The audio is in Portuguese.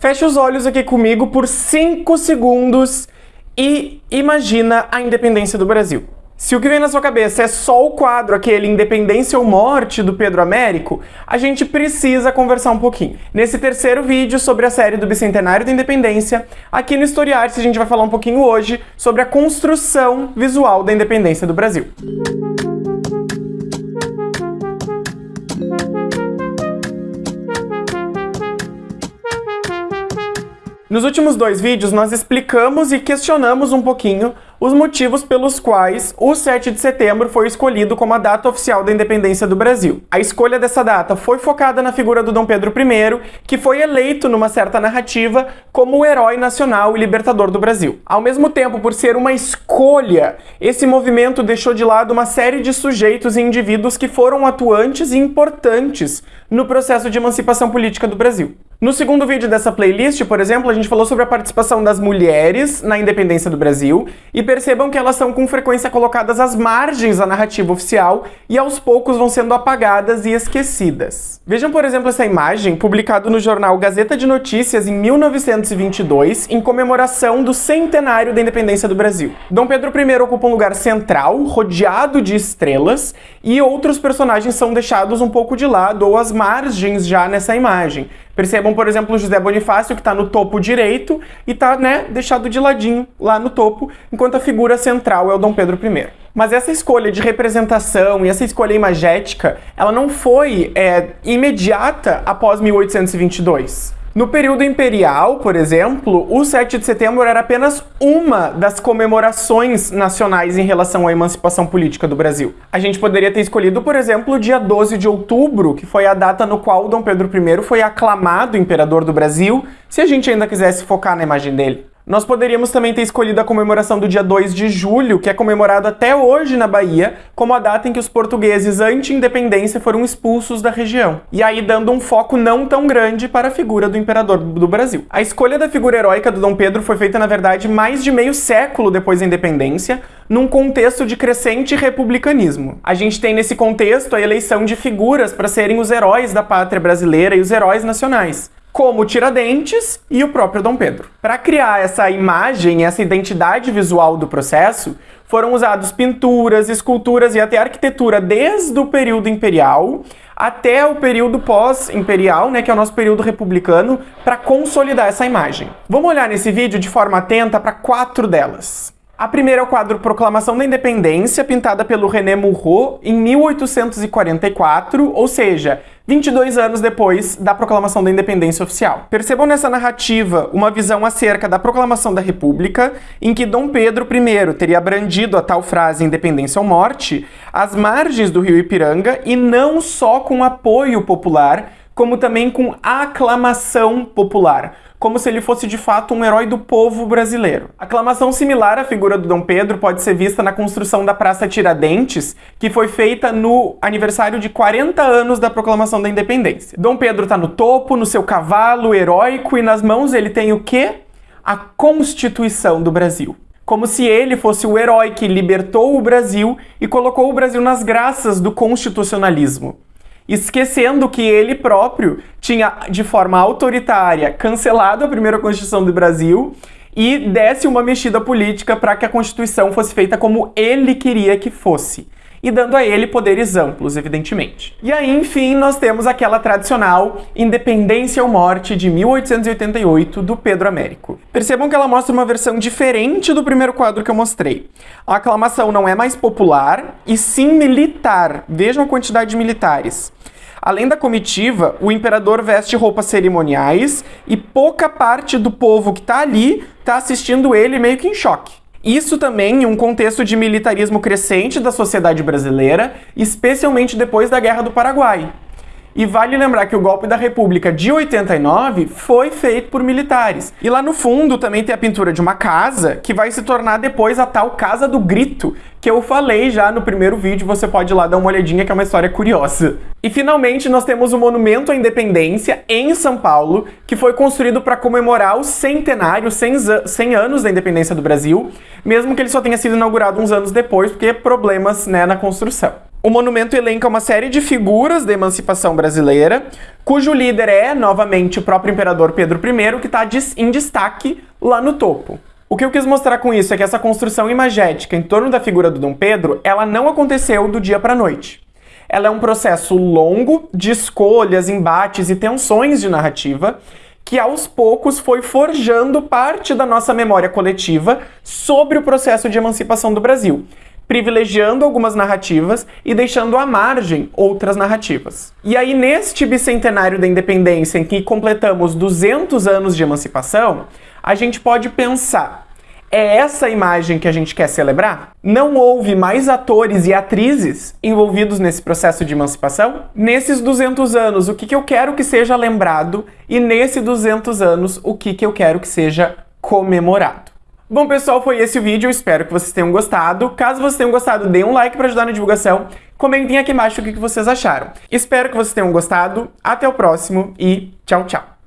Feche os olhos aqui comigo por 5 segundos e imagina a independência do Brasil. Se o que vem na sua cabeça é só o quadro, aquele Independência ou Morte do Pedro Américo, a gente precisa conversar um pouquinho. Nesse terceiro vídeo sobre a série do Bicentenário da Independência, aqui no Historiarte a gente vai falar um pouquinho hoje sobre a construção visual da independência do Brasil. Nos últimos dois vídeos, nós explicamos e questionamos um pouquinho os motivos pelos quais o 7 de setembro foi escolhido como a data oficial da independência do Brasil. A escolha dessa data foi focada na figura do Dom Pedro I, que foi eleito numa certa narrativa como o herói nacional e libertador do Brasil. Ao mesmo tempo, por ser uma escolha, esse movimento deixou de lado uma série de sujeitos e indivíduos que foram atuantes e importantes no processo de emancipação política do Brasil. No segundo vídeo dessa playlist, por exemplo, a gente falou sobre a participação das mulheres na independência do Brasil e percebam que elas são com frequência colocadas às margens da narrativa oficial e aos poucos vão sendo apagadas e esquecidas. Vejam, por exemplo, essa imagem publicada no jornal Gazeta de Notícias em 1922, em comemoração do centenário da independência do Brasil. Dom Pedro I ocupa um lugar central, rodeado de estrelas, e outros personagens são deixados um pouco de lado ou às margens já nessa imagem. Percebam, por exemplo, o José Bonifácio, que está no topo direito e está né, deixado de ladinho lá no topo, enquanto a figura central é o Dom Pedro I. Mas essa escolha de representação e essa escolha imagética, ela não foi é, imediata após 1822. No período imperial, por exemplo, o 7 de setembro era apenas uma das comemorações nacionais em relação à emancipação política do Brasil. A gente poderia ter escolhido, por exemplo, o dia 12 de outubro, que foi a data no qual Dom Pedro I foi aclamado imperador do Brasil, se a gente ainda quisesse focar na imagem dele. Nós poderíamos também ter escolhido a comemoração do dia 2 de julho, que é comemorado até hoje na Bahia, como a data em que os portugueses anti-independência foram expulsos da região. E aí dando um foco não tão grande para a figura do imperador do Brasil. A escolha da figura heróica do Dom Pedro foi feita, na verdade, mais de meio século depois da independência, num contexto de crescente republicanismo. A gente tem nesse contexto a eleição de figuras para serem os heróis da pátria brasileira e os heróis nacionais como Tiradentes e o próprio Dom Pedro. Para criar essa imagem, essa identidade visual do processo, foram usados pinturas, esculturas e até arquitetura desde o período imperial até o período pós-imperial, né, que é o nosso período republicano, para consolidar essa imagem. Vamos olhar nesse vídeo de forma atenta para quatro delas. A primeira é o quadro Proclamação da Independência, pintada pelo René Murrault em 1844, ou seja, 22 anos depois da proclamação da independência oficial. Percebam nessa narrativa uma visão acerca da proclamação da República, em que Dom Pedro I teria brandido a tal frase independência ou morte às margens do rio Ipiranga e não só com apoio popular, como também com aclamação popular como se ele fosse de fato um herói do povo brasileiro. Aclamação similar à figura do Dom Pedro pode ser vista na construção da Praça Tiradentes, que foi feita no aniversário de 40 anos da proclamação da independência. Dom Pedro está no topo, no seu cavalo heróico, e nas mãos ele tem o quê? A Constituição do Brasil como se ele fosse o herói que libertou o Brasil e colocou o Brasil nas graças do constitucionalismo esquecendo que ele próprio tinha, de forma autoritária, cancelado a primeira Constituição do Brasil e desse uma mexida política para que a Constituição fosse feita como ele queria que fosse e dando a ele poderes amplos, evidentemente. E aí, enfim, nós temos aquela tradicional Independência ou Morte de 1888 do Pedro Américo. Percebam que ela mostra uma versão diferente do primeiro quadro que eu mostrei. A aclamação não é mais popular e sim militar. Vejam a quantidade de militares. Além da comitiva, o imperador veste roupas cerimoniais e pouca parte do povo que está ali está assistindo ele meio que em choque. Isso também em um contexto de militarismo crescente da sociedade brasileira, especialmente depois da Guerra do Paraguai. E vale lembrar que o golpe da República de 89 foi feito por militares. E lá no fundo também tem a pintura de uma casa, que vai se tornar depois a tal Casa do Grito, que eu falei já no primeiro vídeo, você pode ir lá dar uma olhadinha que é uma história curiosa. E finalmente nós temos o Monumento à Independência em São Paulo, que foi construído para comemorar o centenário, 100, 100 anos da independência do Brasil, mesmo que ele só tenha sido inaugurado uns anos depois, porque problemas né, na construção. O monumento elenca uma série de figuras da emancipação brasileira, cujo líder é, novamente, o próprio imperador Pedro I, que está em destaque lá no topo. O que eu quis mostrar com isso é que essa construção imagética em torno da figura do Dom Pedro, ela não aconteceu do dia para a noite. Ela é um processo longo de escolhas, embates e tensões de narrativa que aos poucos foi forjando parte da nossa memória coletiva sobre o processo de emancipação do Brasil privilegiando algumas narrativas e deixando à margem outras narrativas. E aí, neste bicentenário da independência, em que completamos 200 anos de emancipação, a gente pode pensar: é essa imagem que a gente quer celebrar? Não houve mais atores e atrizes envolvidos nesse processo de emancipação? Nesses 200 anos, o que, que eu quero que seja lembrado? E nesse 200 anos, o que, que eu quero que seja comemorado? Bom, pessoal, foi esse o vídeo. Espero que vocês tenham gostado. Caso vocês tenham gostado, dê um like para ajudar na divulgação. Comentem aqui embaixo o que vocês acharam. Espero que vocês tenham gostado. Até o próximo e tchau, tchau.